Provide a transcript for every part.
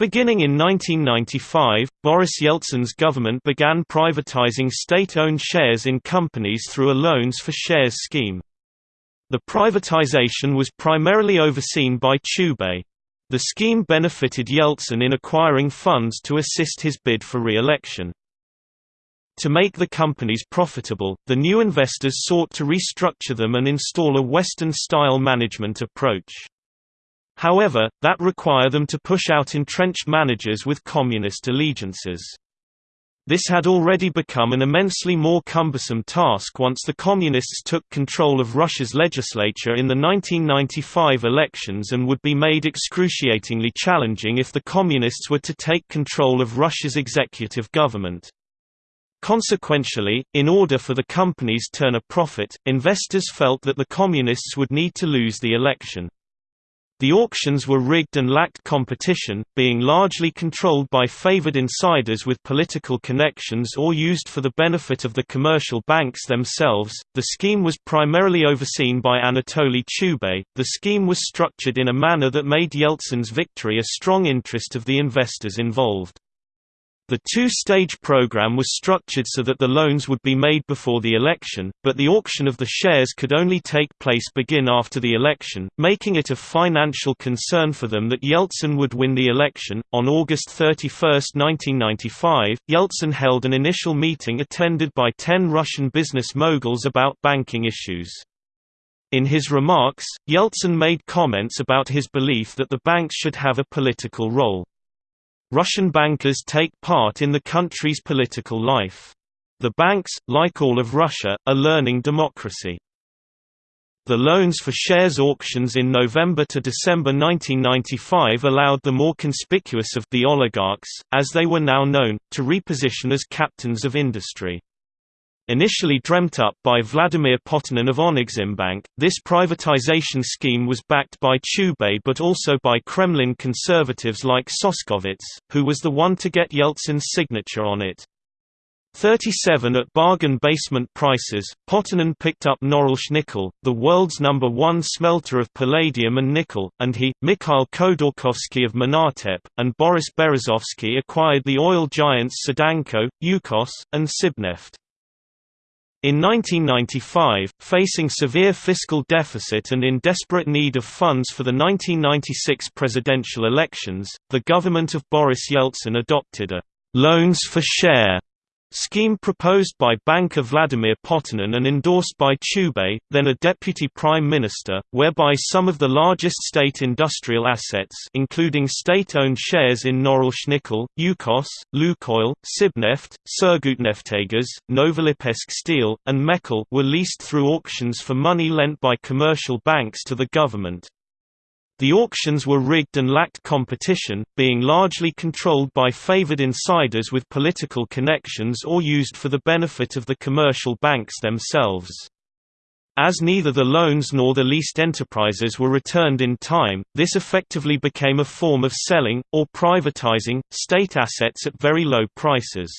Beginning in 1995, Boris Yeltsin's government began privatizing state-owned shares in companies through a loans for shares scheme. The privatization was primarily overseen by Chubais. The scheme benefited Yeltsin in acquiring funds to assist his bid for re-election. To make the companies profitable, the new investors sought to restructure them and install a Western-style management approach. However, that required them to push out entrenched managers with communist allegiances. This had already become an immensely more cumbersome task once the Communists took control of Russia's legislature in the 1995 elections and would be made excruciatingly challenging if the Communists were to take control of Russia's executive government. Consequentially, in order for the companies turn a profit, investors felt that the Communists would need to lose the election. The auctions were rigged and lacked competition, being largely controlled by favored insiders with political connections or used for the benefit of the commercial banks themselves. The scheme was primarily overseen by Anatoly Chubais. The scheme was structured in a manner that made Yeltsin's victory a strong interest of the investors involved. The two-stage program was structured so that the loans would be made before the election, but the auction of the shares could only take place begin after the election, making it a financial concern for them that Yeltsin would win the election. On August 31, 1995, Yeltsin held an initial meeting attended by 10 Russian business moguls about banking issues. In his remarks, Yeltsin made comments about his belief that the banks should have a political role. Russian bankers take part in the country's political life. The banks, like all of Russia, are learning democracy. The loans for shares auctions in November to December 1995 allowed the more conspicuous of the oligarchs, as they were now known, to reposition as captains of industry. Initially dreamt up by Vladimir Potanin of Oneximbank, this privatization scheme was backed by Chubais but also by Kremlin conservatives like Soskovets, who was the one to get Yeltsin's signature on it. 37 at bargain basement prices, Potanin picked up Norilsk Nickel, the world's number one smelter of palladium and nickel, and he, Mikhail Khodorkovsky of Menatep, and Boris Berezovsky acquired the oil giants Sidanco, Yukos, and Sibneft. In 1995, facing severe fiscal deficit and in desperate need of funds for the 1996 presidential elections, the government of Boris Yeltsin adopted a «loans for share» Scheme proposed by banker Vladimir Potanin and endorsed by Chubais, then a deputy prime minister, whereby some of the largest state industrial assets including state-owned shares in Norilsk Nickel, Yukos, Lukoil, Sibneft, Surgutneftegas, Novolipetsk Steel, and Mechel were leased through auctions for money lent by commercial banks to the government. The auctions were rigged and lacked competition, being largely controlled by favored insiders with political connections or used for the benefit of the commercial banks themselves. As neither the loans nor the leased enterprises were returned in time, this effectively became a form of selling, or privatizing, state assets at very low prices.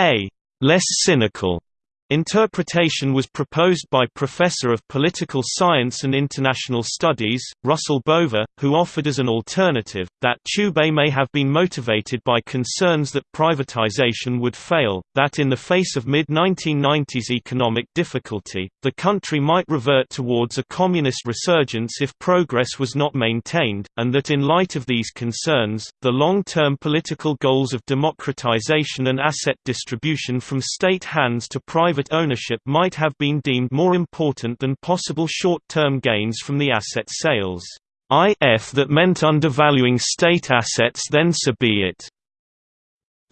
A less cynical Interpretation was proposed by Professor of Political Science and International Studies, Russell Bova, who offered as an alternative, that Chubais may have been motivated by concerns that privatization would fail, that in the face of mid-1990s economic difficulty, the country might revert towards a communist resurgence if progress was not maintained, and that in light of these concerns, the long-term political goals of democratization and asset distribution from state hands to private private ownership might have been deemed more important than possible short-term gains from the asset sales. If that meant undervaluing state assets then so be it.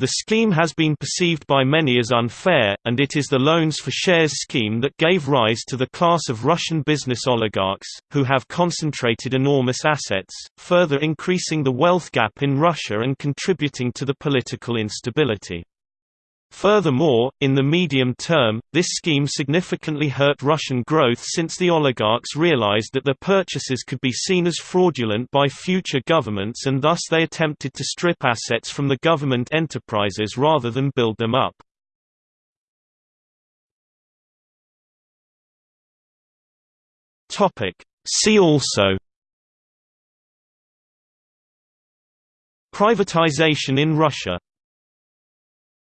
The scheme has been perceived by many as unfair, and it is the loans for shares scheme that gave rise to the class of Russian business oligarchs, who have concentrated enormous assets, further increasing the wealth gap in Russia and contributing to the political instability. Furthermore, in the medium term, this scheme significantly hurt Russian growth since the oligarchs realized that their purchases could be seen as fraudulent by future governments and thus they attempted to strip assets from the government enterprises rather than build them up. See also Privatization in Russia